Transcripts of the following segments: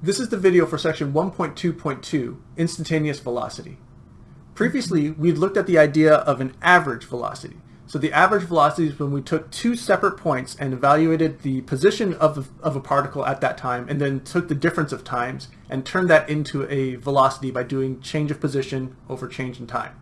This is the video for section 1.2.2, instantaneous velocity. Previously, we'd looked at the idea of an average velocity. So the average velocity is when we took two separate points and evaluated the position of, of a particle at that time and then took the difference of times and turned that into a velocity by doing change of position over change in time.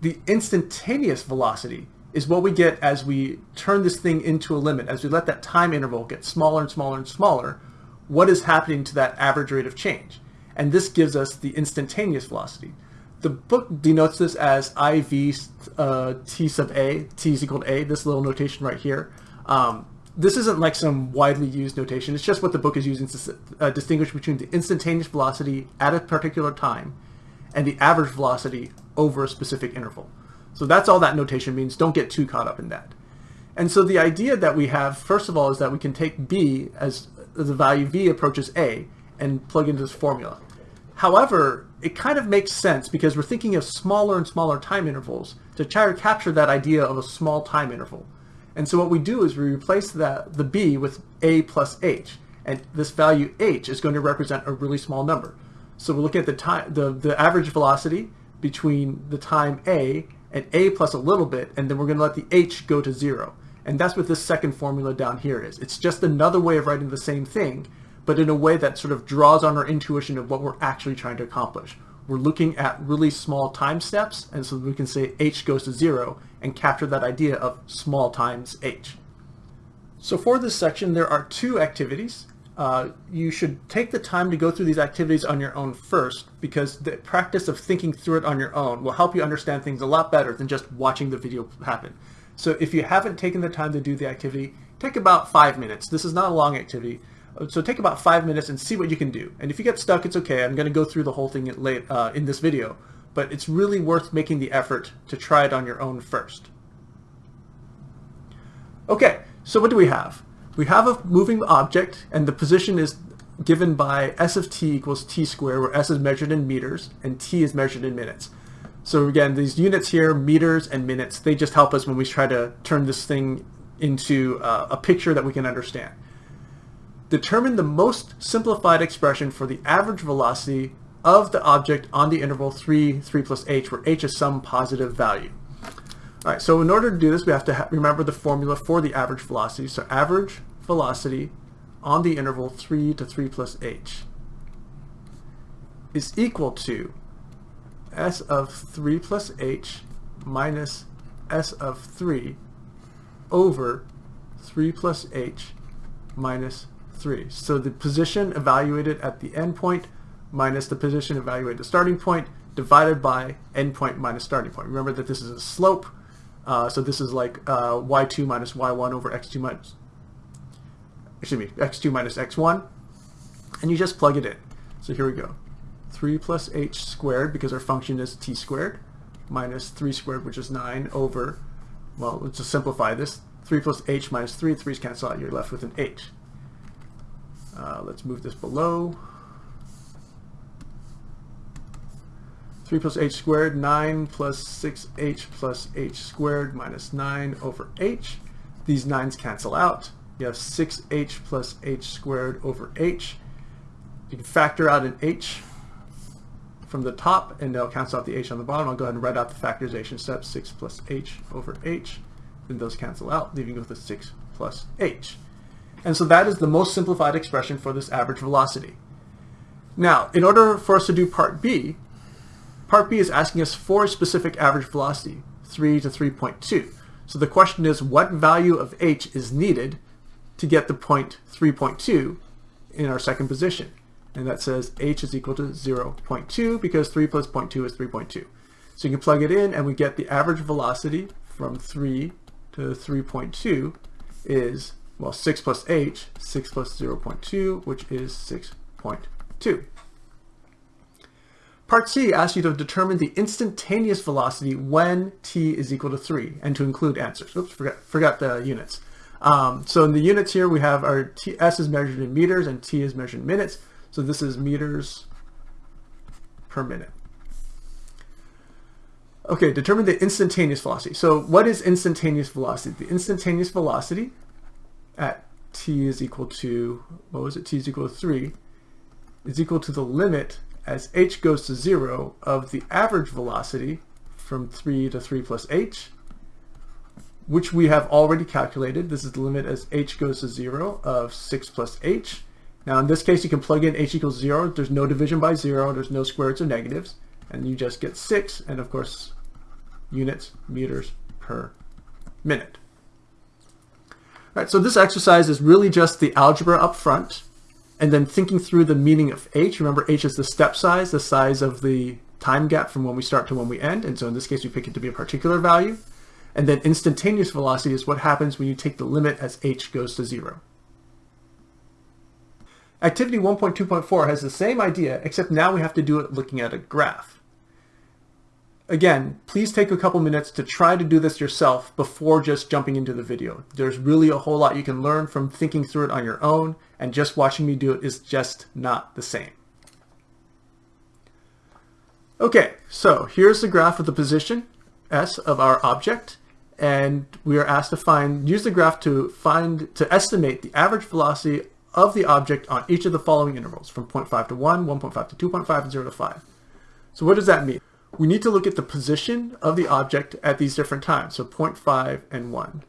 The instantaneous velocity is what we get as we turn this thing into a limit, as we let that time interval get smaller and smaller and smaller, what is happening to that average rate of change. And this gives us the instantaneous velocity. The book denotes this as IV uh, T sub A, T is equal to A, this little notation right here. Um, this isn't like some widely used notation, it's just what the book is using to uh, distinguish between the instantaneous velocity at a particular time and the average velocity over a specific interval. So that's all that notation means, don't get too caught up in that. And so the idea that we have, first of all, is that we can take B as the value V approaches A and plug into this formula. However, it kind of makes sense because we're thinking of smaller and smaller time intervals to try to capture that idea of a small time interval. And so what we do is we replace that, the B with A plus H. And this value H is going to represent a really small number. So we're looking at the time, the, the average velocity between the time A and A plus a little bit, and then we're going to let the H go to zero. And that's what this second formula down here is. It's just another way of writing the same thing, but in a way that sort of draws on our intuition of what we're actually trying to accomplish. We're looking at really small time steps, and so we can say h goes to zero and capture that idea of small times h. So for this section, there are two activities. Uh, you should take the time to go through these activities on your own first because the practice of thinking through it on your own will help you understand things a lot better than just watching the video happen. So if you haven't taken the time to do the activity, take about five minutes. This is not a long activity. So take about five minutes and see what you can do. And if you get stuck, it's okay. I'm going to go through the whole thing late, uh, in this video, but it's really worth making the effort to try it on your own first. Okay, so what do we have? We have a moving object and the position is given by s of t equals t squared where s is measured in meters and t is measured in minutes. So again, these units here, meters and minutes, they just help us when we try to turn this thing into uh, a picture that we can understand. Determine the most simplified expression for the average velocity of the object on the interval 3, 3 plus h, where h is some positive value. All right, so in order to do this, we have to remember the formula for the average velocity. So average velocity on the interval 3 to 3 plus h is equal to s of 3 plus h minus s of 3 over 3 plus h minus 3. So the position evaluated at the endpoint minus the position evaluated at the starting point divided by endpoint minus starting point. Remember that this is a slope, uh, so this is like uh, y2 minus y1 over x2 minus, excuse me, x2 minus x1, and you just plug it in. So here we go. 3 plus h squared, because our function is t squared, minus 3 squared, which is 9, over, well, let's just simplify this. 3 plus h minus 3, 3's cancel out, you're left with an h. Uh, let's move this below. 3 plus h squared, 9 plus 6h plus h squared minus 9 over h. These 9's cancel out. You have 6h plus h squared over h. You can factor out an h from the top and they'll cancel out the h on the bottom. I'll go ahead and write out the factorization step, 6 plus h over h. Then those cancel out, leaving you with a 6 plus h. And so that is the most simplified expression for this average velocity. Now, in order for us to do part B, part B is asking us for a specific average velocity, 3 to 3.2. So the question is what value of h is needed to get the point 3.2 in our second position and that says h is equal to 0.2 because 3 plus 0.2 is 3.2. So you can plug it in and we get the average velocity from 3 to 3.2 is, well, 6 plus h, 6 plus 0.2, which is 6.2. Part C asks you to determine the instantaneous velocity when t is equal to 3 and to include answers. Oops, forgot, forgot the units. Um, so in the units here, we have our t, s is measured in meters and t is measured in minutes. So this is meters per minute. Okay, determine the instantaneous velocity. So what is instantaneous velocity? The instantaneous velocity at t is equal to, what was it, t is equal to 3, is equal to the limit as h goes to 0 of the average velocity from 3 to 3 plus h, which we have already calculated. This is the limit as h goes to 0 of 6 plus h. Now in this case you can plug in h equals 0. There's no division by 0. There's no square roots or negatives. And you just get 6 and of course units meters per minute. All right, so this exercise is really just the algebra up front and then thinking through the meaning of h. Remember h is the step size, the size of the time gap from when we start to when we end. And so in this case, we pick it to be a particular value. And then instantaneous velocity is what happens when you take the limit as h goes to zero. Activity 1.2.4 has the same idea, except now we have to do it looking at a graph. Again, please take a couple minutes to try to do this yourself before just jumping into the video. There's really a whole lot you can learn from thinking through it on your own, and just watching me do it is just not the same. Okay, so here's the graph of the position S of our object, and we are asked to find, use the graph to find, to estimate the average velocity of the object on each of the following intervals, from 0.5 to 1, 1.5 to 2.5, and 0 to 5. So what does that mean? we need to look at the position of the object at these different times, so 0.5 and 1.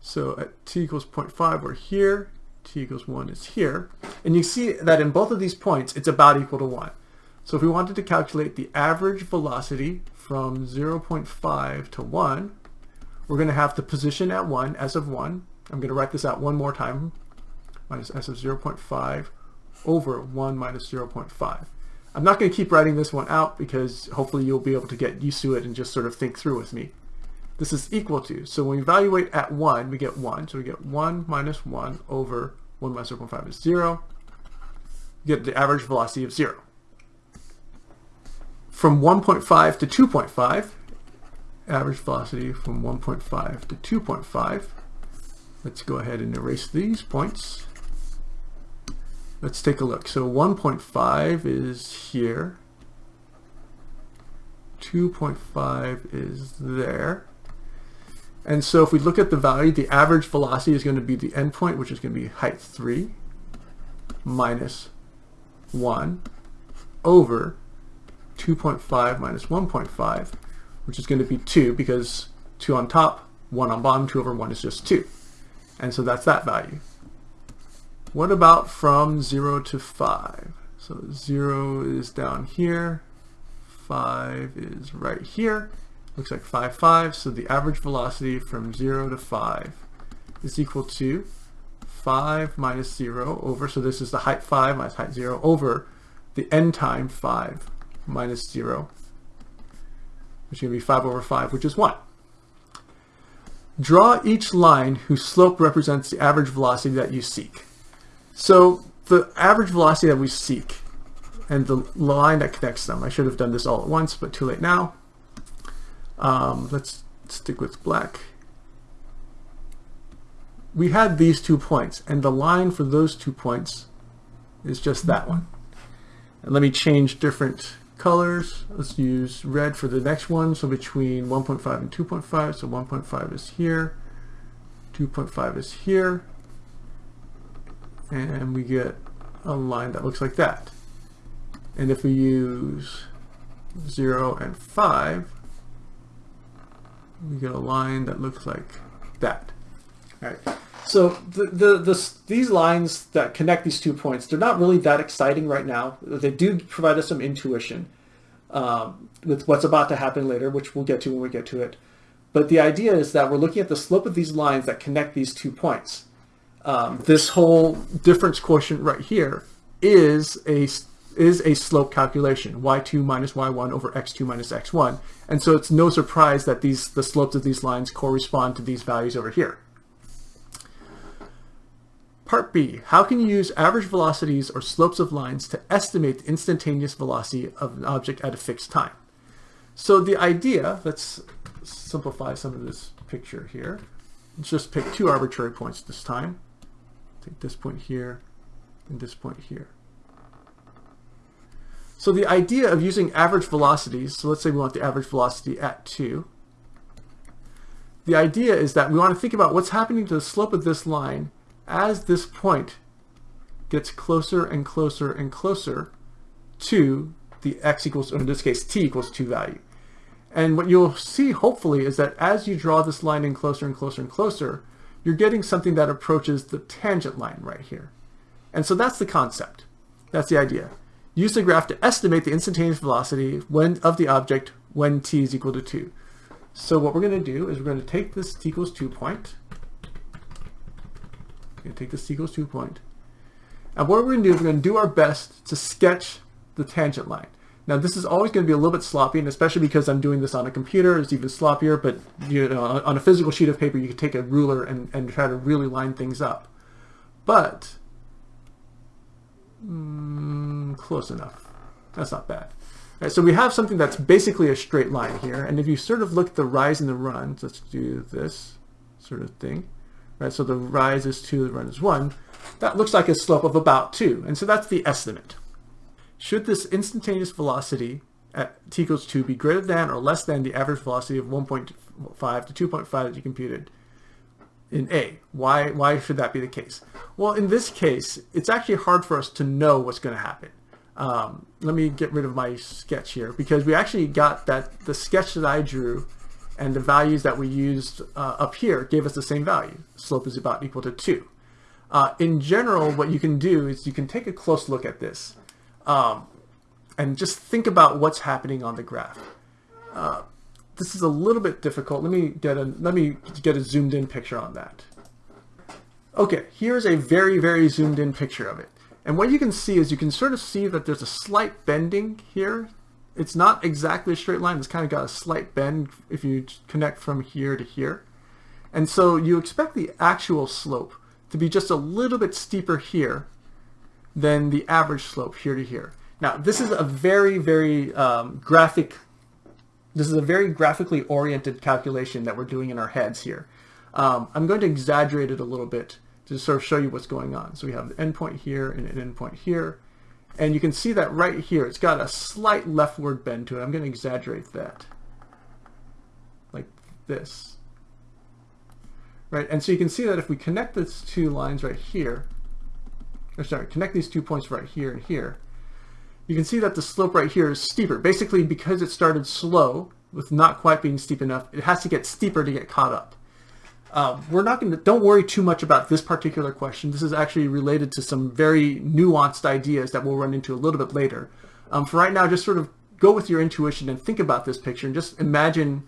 So at t equals 0.5, we're here, t equals 1 is here, and you see that in both of these points, it's about equal to 1. So if we wanted to calculate the average velocity from 0.5 to 1, we're going to have the position at 1 as of 1. I'm going to write this out one more time, minus s of 0.5 over 1 minus 0.5. I'm not going to keep writing this one out because hopefully you'll be able to get used to it and just sort of think through with me. This is equal to, so when we evaluate at 1, we get 1. So we get 1 minus 1 over 1 minus 0.5 is 0. We get the average velocity of 0. From 1.5 to 2.5, average velocity from 1.5 to 2.5. Let's go ahead and erase these points. Let's take a look. So 1.5 is here. 2.5 is there. And so if we look at the value, the average velocity is going to be the endpoint, which is going to be height 3 minus 1 over 2.5 minus 1.5, which is going to be 2 because 2 on top, 1 on bottom, 2 over 1 is just 2. And so that's that value. What about from 0 to 5? So 0 is down here, 5 is right here. Looks like 5, 5. So the average velocity from 0 to 5 is equal to 5 minus 0 over, so this is the height 5 minus height 0 over the end time 5 minus 0, which is going to be 5 over 5, which is 1. Draw each line whose slope represents the average velocity that you seek. So the average velocity that we seek and the line that connects them, I should have done this all at once, but too late now. Um, let's stick with black. We had these two points, and the line for those two points is just that one. And let me change different colors. Let's use red for the next one. So between 1.5 and 2.5, so 1.5 is here, 2.5 is here and we get a line that looks like that. And if we use 0 and 5, we get a line that looks like that. All right. So the, the, the, these lines that connect these two points, they're not really that exciting right now. They do provide us some intuition um, with what's about to happen later, which we'll get to when we get to it. But the idea is that we're looking at the slope of these lines that connect these two points um, this whole difference quotient right here is a is a slope calculation, y2 minus y1 over x2 minus x1. And so it's no surprise that these the slopes of these lines correspond to these values over here. Part B, how can you use average velocities or slopes of lines to estimate the instantaneous velocity of an object at a fixed time? So the idea, let's simplify some of this picture here. Let's just pick two arbitrary points this time. Take this point here and this point here. So the idea of using average velocities, so let's say we want the average velocity at 2. The idea is that we want to think about what's happening to the slope of this line as this point gets closer and closer and closer to the x equals, or in this case, t equals 2 value. And what you'll see, hopefully, is that as you draw this line in closer and closer and closer, you're getting something that approaches the tangent line right here. And so that's the concept. That's the idea. Use the graph to estimate the instantaneous velocity when of the object when t is equal to 2. So what we're going to do is we're going to take this t equals 2 point. We're going to take this t equals 2 point. And what we're going to do is we're going to do our best to sketch the tangent line. Now this is always going to be a little bit sloppy, and especially because I'm doing this on a computer, it's even sloppier, but you know, on a physical sheet of paper, you can take a ruler and, and try to really line things up. But, mm, close enough. That's not bad. Right, so we have something that's basically a straight line here, and if you sort of look at the rise and the runs, let's do this sort of thing. Right, so the rise is 2, the run is 1. That looks like a slope of about 2, and so that's the estimate. Should this instantaneous velocity at t equals 2 be greater than or less than the average velocity of 1.5 to 2.5 that you computed in A? Why, why should that be the case? Well, in this case, it's actually hard for us to know what's going to happen. Um, let me get rid of my sketch here because we actually got that the sketch that I drew and the values that we used uh, up here gave us the same value. Slope is about equal to 2. Uh, in general, what you can do is you can take a close look at this um, and just think about what's happening on the graph. Uh, this is a little bit difficult. Let me get a let me get a zoomed in picture on that. Okay, here's a very very zoomed in picture of it. And what you can see is you can sort of see that there's a slight bending here. It's not exactly a straight line. It's kind of got a slight bend if you connect from here to here. And so you expect the actual slope to be just a little bit steeper here than the average slope here to here. Now, this is a very, very um, graphic, this is a very graphically oriented calculation that we're doing in our heads here. Um, I'm going to exaggerate it a little bit to sort of show you what's going on. So we have the endpoint here and an endpoint here. And you can see that right here, it's got a slight leftward bend to it. I'm going to exaggerate that like this. Right, and so you can see that if we connect these two lines right here, or sorry, connect these two points right here and here, you can see that the slope right here is steeper. Basically, because it started slow, with not quite being steep enough, it has to get steeper to get caught up. Um, we're not going to, don't worry too much about this particular question. This is actually related to some very nuanced ideas that we'll run into a little bit later. Um, for right now, just sort of go with your intuition and think about this picture and just imagine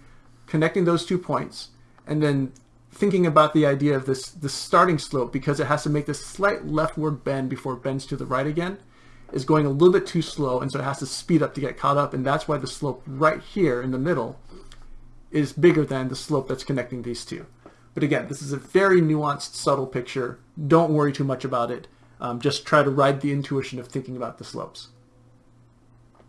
connecting those two points and then thinking about the idea of this, this starting slope because it has to make this slight leftward bend before it bends to the right again is going a little bit too slow and so it has to speed up to get caught up and that's why the slope right here in the middle is bigger than the slope that's connecting these two. But again, this is a very nuanced, subtle picture. Don't worry too much about it. Um, just try to ride the intuition of thinking about the slopes.